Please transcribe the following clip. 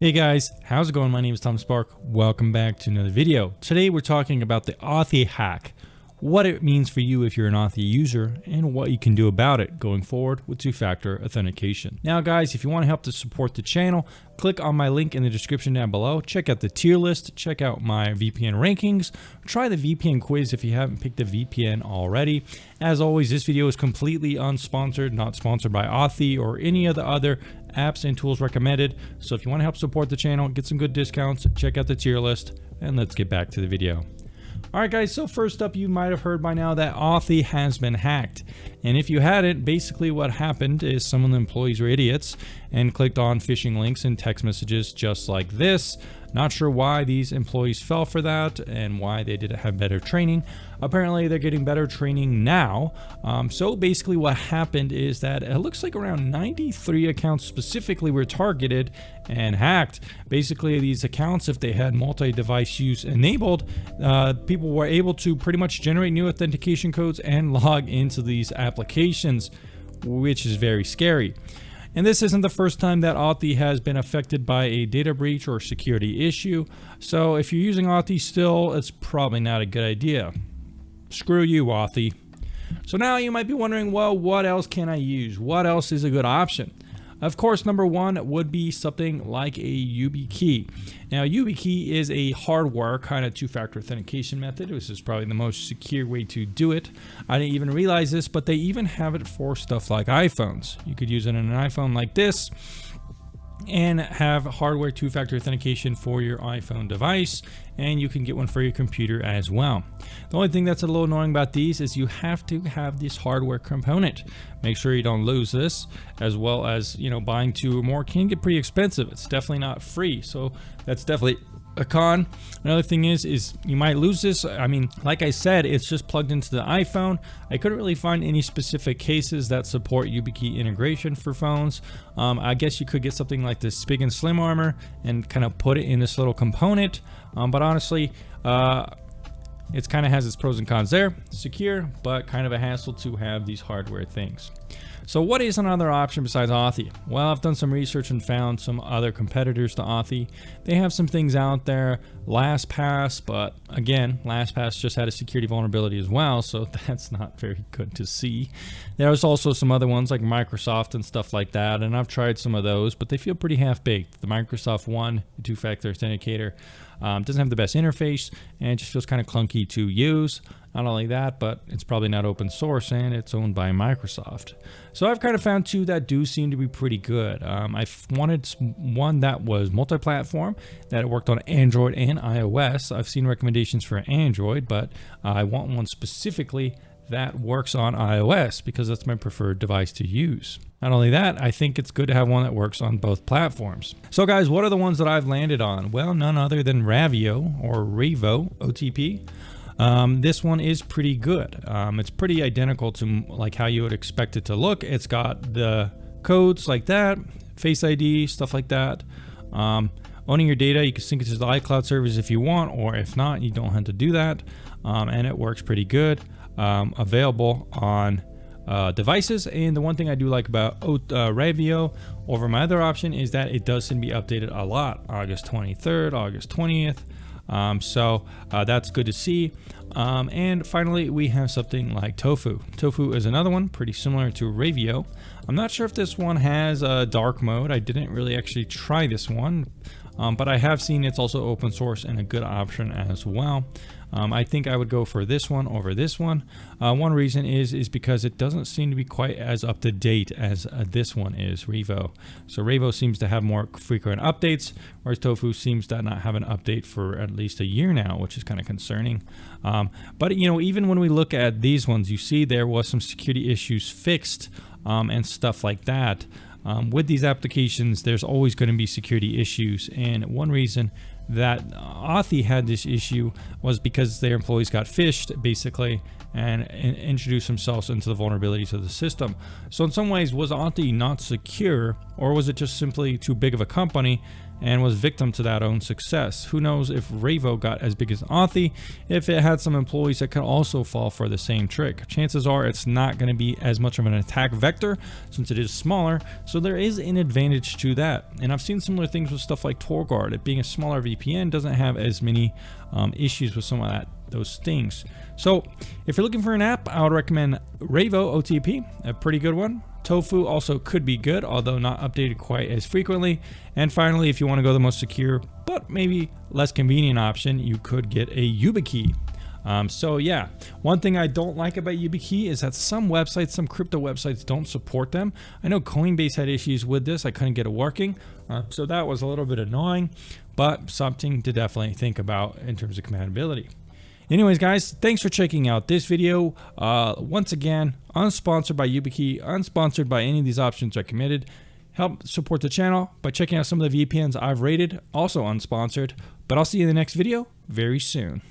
Hey guys, how's it going? My name is Tom Spark. Welcome back to another video. Today we're talking about the Authy hack, what it means for you if you're an Authy user, and what you can do about it going forward with two-factor authentication. Now guys, if you want to help to support the channel, click on my link in the description down below. Check out the tier list, check out my VPN rankings, try the VPN quiz if you haven't picked a VPN already. As always, this video is completely unsponsored, not sponsored by Authy or any of the other apps and tools recommended. So if you want to help support the channel, get some good discounts, check out the tier list, and let's get back to the video. Alright guys, so first up you might have heard by now that Authy has been hacked. And if you hadn't, basically what happened is some of the employees were idiots and clicked on phishing links and text messages just like this. Not sure why these employees fell for that and why they didn't have better training. Apparently they're getting better training now. Um, so basically what happened is that it looks like around 93 accounts specifically were targeted and hacked. Basically these accounts, if they had multi-device use enabled, uh, people were able to pretty much generate new authentication codes and log into these applications, which is very scary. And this isn't the first time that Authy has been affected by a data breach or security issue. So if you're using Authy still, it's probably not a good idea. Screw you, Authy. So now you might be wondering, well, what else can I use? What else is a good option? Of course, number one would be something like a YubiKey. Now, YubiKey is a hardware kind of two-factor authentication method. This is probably the most secure way to do it. I didn't even realize this, but they even have it for stuff like iPhones. You could use it on an iPhone like this and have hardware two-factor authentication for your iPhone device and you can get one for your computer as well. The only thing that's a little annoying about these is you have to have this hardware component. Make sure you don't lose this as well as, you know, buying two or more can get pretty expensive. It's definitely not free. So that's definitely a con. Another thing is, is you might lose this. I mean, like I said, it's just plugged into the iPhone. I couldn't really find any specific cases that support YubiKey integration for phones. Um, I guess you could get something like this Spigen SlimArmor and kind of put it in this little component. Um, but honestly, uh, it kind of has its pros and cons there. Secure, but kind of a hassle to have these hardware things. So what is another option besides Authy? Well, I've done some research and found some other competitors to Authy. They have some things out there, LastPass, but again, LastPass just had a security vulnerability as well, so that's not very good to see. There's also some other ones like Microsoft and stuff like that, and I've tried some of those, but they feel pretty half-baked. The Microsoft One, the two-factor authenticator, um, doesn't have the best interface, and it just feels kind of clunky to use. Not only that, but it's probably not open source and it's owned by Microsoft. So I've kind of found two that do seem to be pretty good. Um, I wanted one that was multi-platform, that worked on Android and iOS. I've seen recommendations for Android, but I want one specifically that works on iOS because that's my preferred device to use. Not only that, I think it's good to have one that works on both platforms. So guys, what are the ones that I've landed on? Well, none other than Ravio or Revo OTP. Um, this one is pretty good. Um, it's pretty identical to like how you would expect it to look. It's got the codes like that, Face ID, stuff like that. Um, owning your data, you can sync it to the iCloud servers if you want, or if not, you don't have to do that. Um, and it works pretty good. Um, available on uh, devices. And the one thing I do like about uh, Ravio over my other option is that it does seem to be updated a lot. August 23rd, August 20th. Um, so uh, that's good to see. Um, and finally, we have something like Tofu. Tofu is another one pretty similar to Ravio. I'm not sure if this one has a dark mode. I didn't really actually try this one, um, but I have seen it's also open source and a good option as well. Um, I think I would go for this one over this one. Uh, one reason is is because it doesn't seem to be quite as up to date as uh, this one is, Revo. So Revo seems to have more frequent updates, whereas Tofu seems to not have an update for at least a year now, which is kind of concerning. Um, but you know, even when we look at these ones, you see there was some security issues fixed um, and stuff like that. Um, with these applications, there's always going to be security issues. And one reason that Authy had this issue was because their employees got phished, basically, and, and introduced themselves into the vulnerabilities of the system. So in some ways, was Authy not secure, or was it just simply too big of a company and was victim to that own success. Who knows if Ravo got as big as Authy if it had some employees that could also fall for the same trick. Chances are it's not going to be as much of an attack vector since it is smaller, so there is an advantage to that. And I've seen similar things with stuff like TorGuard. It being a smaller VPN doesn't have as many um, issues with some of that those things. So if you're looking for an app, I would recommend Ravo OTP, a pretty good one. Tofu also could be good, although not updated quite as frequently. And finally, if you want to go the most secure, but maybe less convenient option, you could get a YubiKey. Um, so yeah, one thing I don't like about YubiKey is that some websites, some crypto websites don't support them. I know Coinbase had issues with this. I couldn't get it working. Uh, so that was a little bit annoying, but something to definitely think about in terms of compatibility. Anyways, guys, thanks for checking out this video. Uh, once again, unsponsored by YubiKey, unsponsored by any of these options I recommended. Help support the channel by checking out some of the VPNs I've rated, also unsponsored. But I'll see you in the next video very soon.